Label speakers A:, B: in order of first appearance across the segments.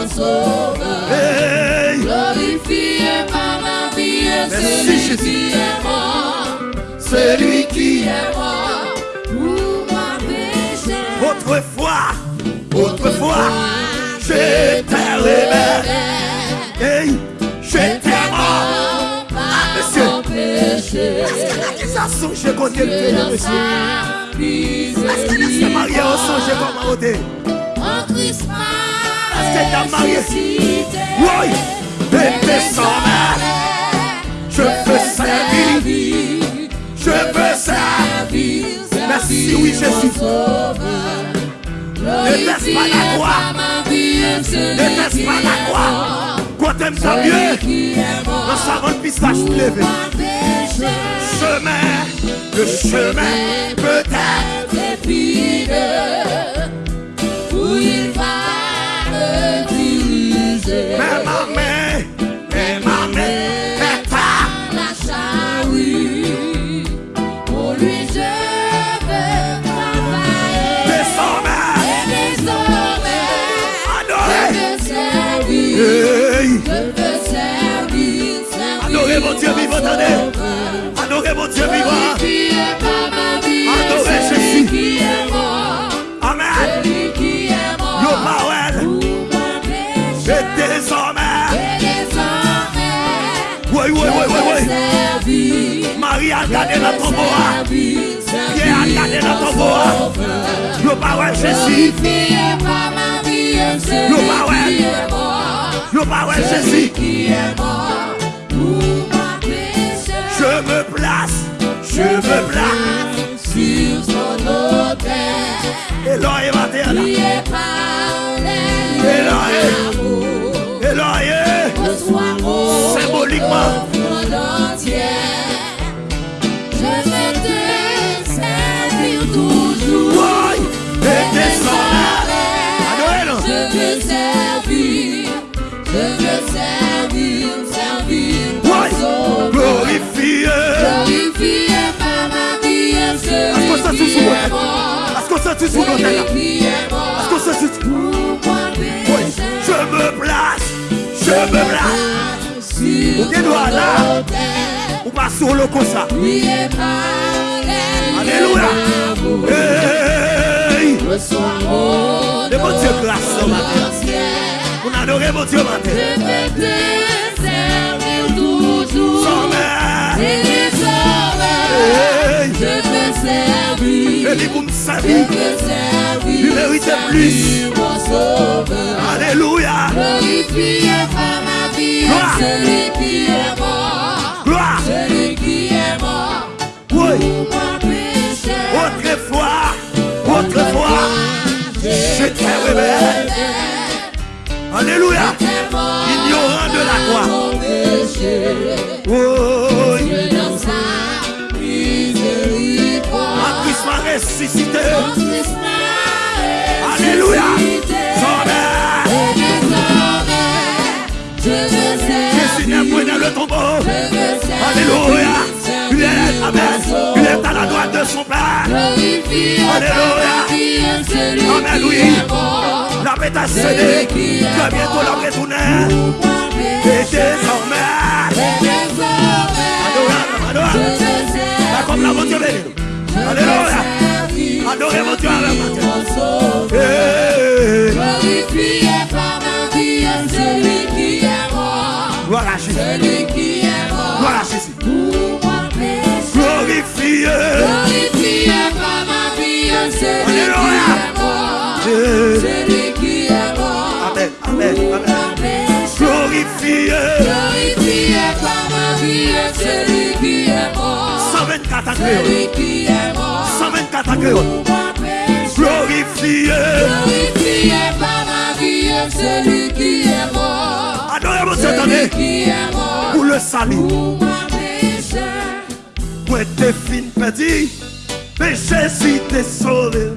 A: mon sauveur.
B: Hey,
A: Glorifié par ma vie,
B: Merci,
A: celui
B: Jésus.
A: qui est mort.
B: celui qui
A: est mort pour ma péché.
B: autrefois, autrefois, j'étais rebelle. Hey, j'étais mort.
A: Ah,
B: monsieur.
A: Mon péché.
B: L'accusation, j'ai connu le monsieur. Est-ce que marié au
A: En Christ
B: Est-ce que t'as marié
A: ressuscité.
B: Oui, et désormais, je veux servir, je veux servir. Merci, oui, Jésus. Ne laisse pas la croix, ne laisse pas la croix. Quand t'aimes ça mieux, dans sa bonne pistache pleuve. Chemin, le chemin peut-être.
A: Où il va je veux travailler. Je servir.
B: Hey,
A: Je veux servir, servir.
B: adorez mon Dieu vivant, attendez. Marie a gardé dans ton bois. Pierre a gardé dans ton bois. Powell, Jésus.
A: Est
B: Powell,
A: Celui
B: Jésus.
A: est.
B: Je me place, je me place.
A: sur son autel.
B: Eloïe.
A: l'amour.
B: Eloïe.
A: Reçois mon
B: Symboliquement.
A: Qui est mort?
B: Est-ce que ça, tu...
A: Pour mon
B: Oui, je me place, je me place.
A: Sur
B: Ou bien doit là. Ou pas solo comme ça.
A: Priez par
B: Alléluia. Hey, Le bon Dieu grâce ce matin. on adore mon Dieu matin. Sans lui pour me servir. méritait plus. Alléluia. Gloire.
A: celui qui est mort.
B: Gloire.
A: Celui qui est mort
B: Oui,
A: pour mon péché.
B: autrefois, autrefois, j'étais rebelle. Alléluia. Ignorant de la croix.
A: Mon
B: Alléluia.
A: par ma vie, celui
B: Amen,
A: qui
B: oui.
A: est mort.
B: La paix t'a cédé. Très bientôt la retourner.
A: Pour mon
B: Et
A: péché.
B: désormais.
A: Et désormais,
B: Adorable,
A: je
B: adorable.
A: veux
B: La comme la mon Dieu béni. Alléluia.
A: servir.
B: Adorez mon Dieu avec matin.
A: Mon
B: créole.
A: Pour mon péché.
B: Glorifié.
A: Glorifié par ma vie, celui qui est mort.
B: Adorez mon Dieu,
A: Celui
B: attendez.
A: qui est mort.
B: Pour le salut.
A: Pour mon péché.
B: Pour tes fines petits péché si t'es sauvé.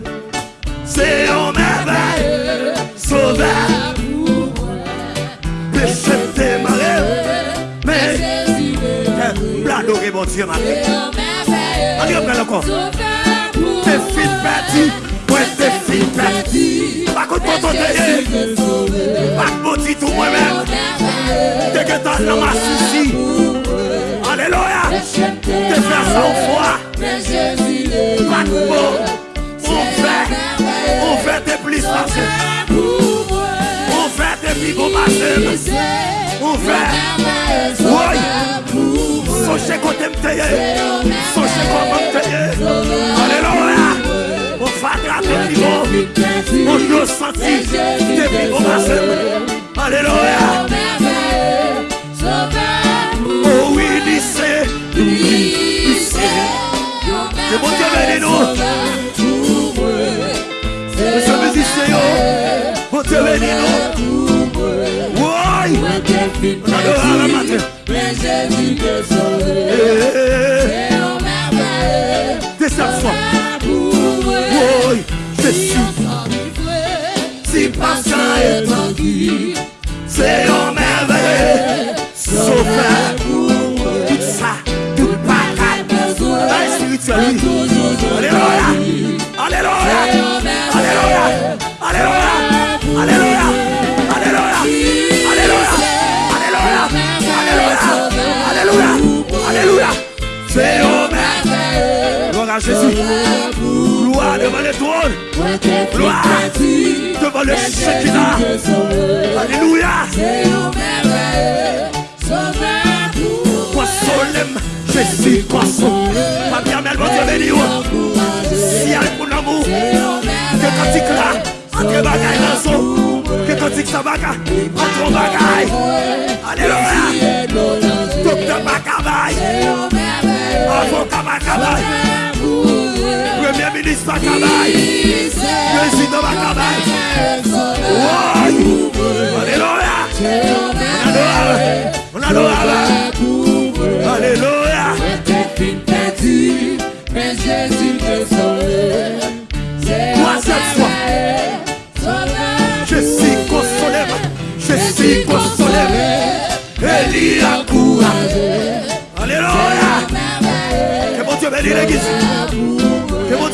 B: C'est on merveille, sauveur. Péché t'es marré, mais l'adorer mon Dieu ma Allez, on encore. T'es fils bâti, ouais t'es fils
A: bâti.
B: Pas contre
A: mon
B: ton
A: pas maudit
B: tout moi-même. T'es que t'as l'homme à souci. Alléluia. T'es fait ça au foie. C'est Jésus le Pas de mots, on fait, on fait des plis passés. On fait des plis gros passés. On fait, oui. Sochez côté me tailler. Sochez comment me tailler. Alléluia. On fait attraper les gros. On joue senti des plis gros passés. Alléluia. as you get so gloire devant le Shekinah. Alléluia. Consolem, Jésus, console. Ma bien, mais elle va. Si elle pour l'amour, que pratique là, entre bagaille dans son. Que pratique sa bagaille, entre bagaille. Alléluia. Docteur Macabaye. Avocat Macabaye premier ministre Bakabaye, président Bakabaye. Alléluia. On adore. On adore. Alléluia. Troisième fois. Je suis consolé. Je suis consolé. Élie a courage. Alléluia. Que mon Dieu bénisse l'église.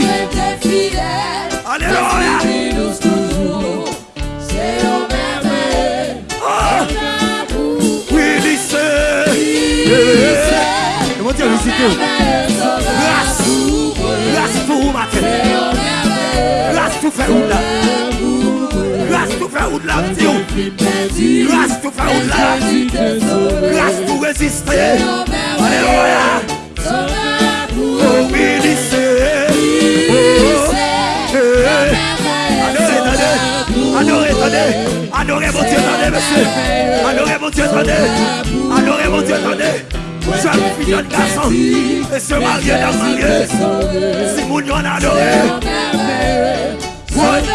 B: révélation. Alléluia. Pour résister. Alléluia. Eh. Adorez. Adorez. Adorez mon Dieu, attendez, monsieur. Adorez mon Dieu, attendez. Adorez mon Dieu, attendez. Jeune fille, jeune garçon. Et se marier dans marier. Si mon Dieu en adoré. Oh. Eh.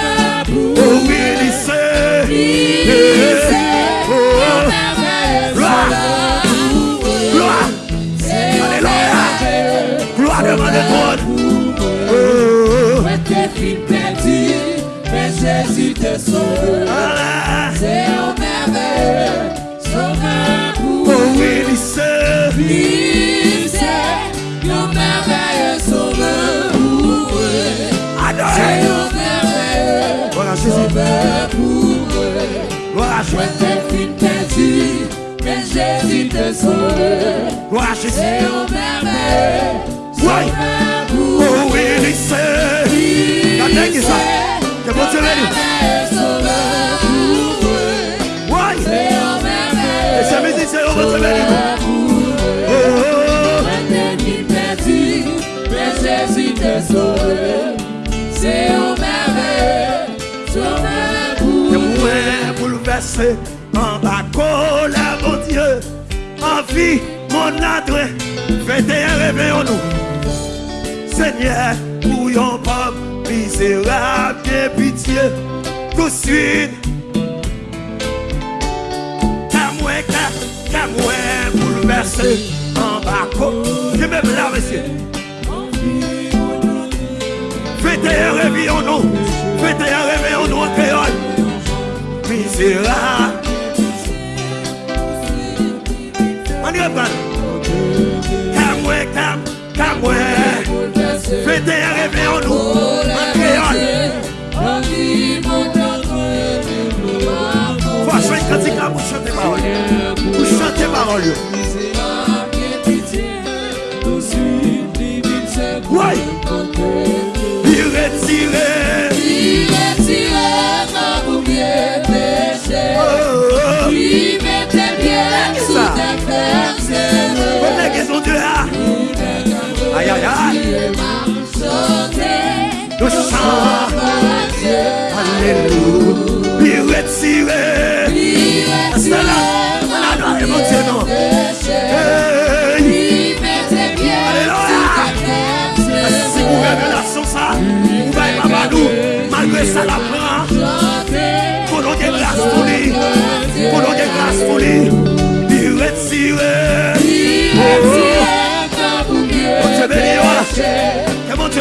B: Oh. qui perdu, mais
A: Jésus te sauve. C'est un merveilleux sauveur pour
B: oh, oui,
A: lui. C'est un merveilleux sauveur pour eux. C'est un merveilleux
B: voilà,
A: sauveur pour eux. Voilà, je suis perdu, mais Jésus te sauve.
B: Voilà,
A: C'est un merveilleux sauveur
B: dingue ça. Que bon Dieu. Ouais. Et c'est le bon Dieu l'aide. An bako la bon Dieu An vi mon adre Fete yon rebe yon nou Seigneur pou yon misérable, bien pitié, tout de suite. Qu'à moi, qu'à, qu'à moi, bouleversé, en bas, je me là, monsieur. Faites un réveillons nous, faites un réveillons nous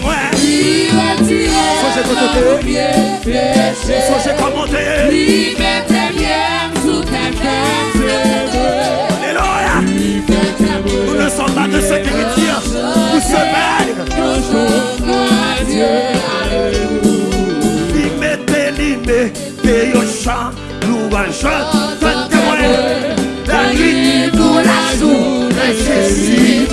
B: retire moi, faut que je faut que je commenter. Alléluia. Nous ne sommes pas de nous sommes Il mettait l'imé, et au chant, louange, tant que moi, la nuit, la Jésus,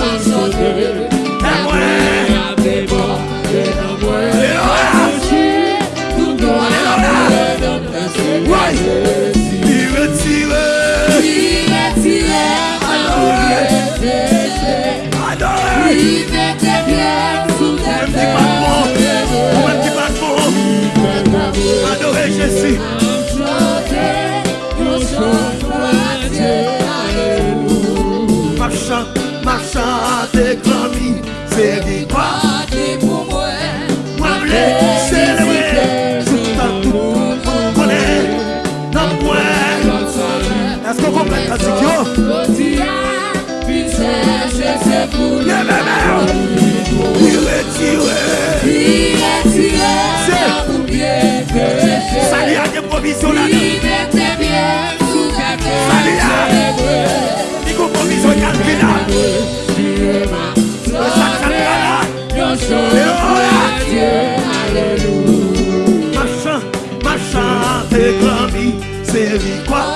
B: Marchand, marchand, déclami, c'est victoire. Moi, je célébrer, tout à moins. Est-ce qu'on comprend? La retire. Ça y a des provisions là-dedans. Il faut provision calculable. Le sacré là. Marchand, marchand, déclami, c'est victoire.